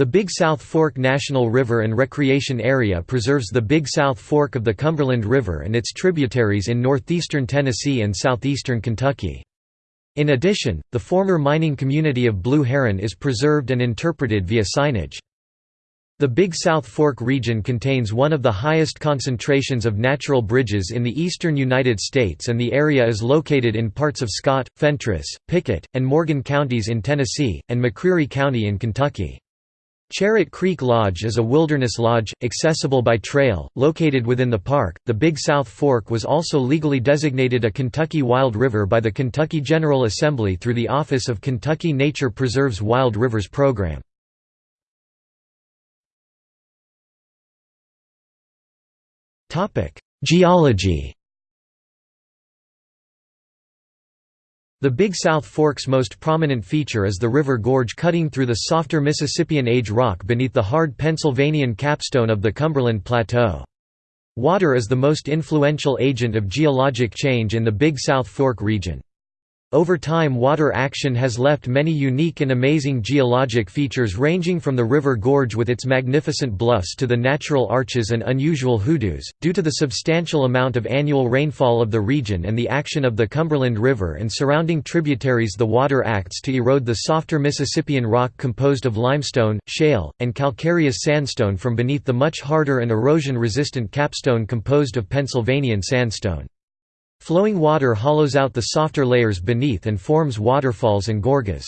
The Big South Fork National River and Recreation Area preserves the Big South Fork of the Cumberland River and its tributaries in northeastern Tennessee and southeastern Kentucky. In addition, the former mining community of Blue Heron is preserved and interpreted via signage. The Big South Fork region contains one of the highest concentrations of natural bridges in the eastern United States and the area is located in parts of Scott, Fentress, Pickett, and Morgan counties in Tennessee, and McCreary County in Kentucky. Charit Creek Lodge is a wilderness lodge, accessible by trail, located within the park. The Big South Fork was also legally designated a Kentucky Wild River by the Kentucky General Assembly through the Office of Kentucky Nature Preserves Wild Rivers Program. Geology The Big South Fork's most prominent feature is the river gorge cutting through the softer Mississippian age rock beneath the hard Pennsylvanian capstone of the Cumberland Plateau. Water is the most influential agent of geologic change in the Big South Fork region. Over time water action has left many unique and amazing geologic features ranging from the river gorge with its magnificent bluffs to the natural arches and unusual hoodoos. Due to the substantial amount of annual rainfall of the region and the action of the Cumberland River and surrounding tributaries the water acts to erode the softer Mississippian rock composed of limestone, shale, and calcareous sandstone from beneath the much harder and erosion-resistant capstone composed of Pennsylvanian sandstone. Flowing water hollows out the softer layers beneath and forms waterfalls and gorges.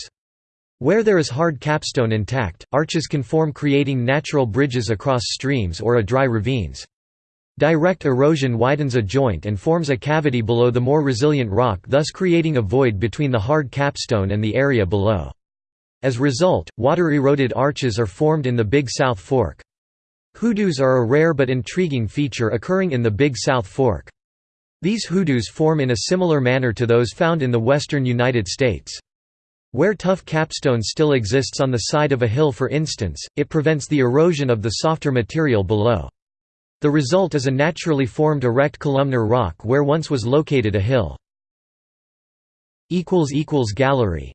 Where there is hard capstone intact, arches can form creating natural bridges across streams or a dry ravines. Direct erosion widens a joint and forms a cavity below the more resilient rock thus creating a void between the hard capstone and the area below. As a result, water-eroded arches are formed in the Big South Fork. Hoodoos are a rare but intriguing feature occurring in the Big South Fork. These hoodoos form in a similar manner to those found in the western United States. Where tough capstone still exists on the side of a hill for instance, it prevents the erosion of the softer material below. The result is a naturally formed erect columnar rock where once was located a hill. Gallery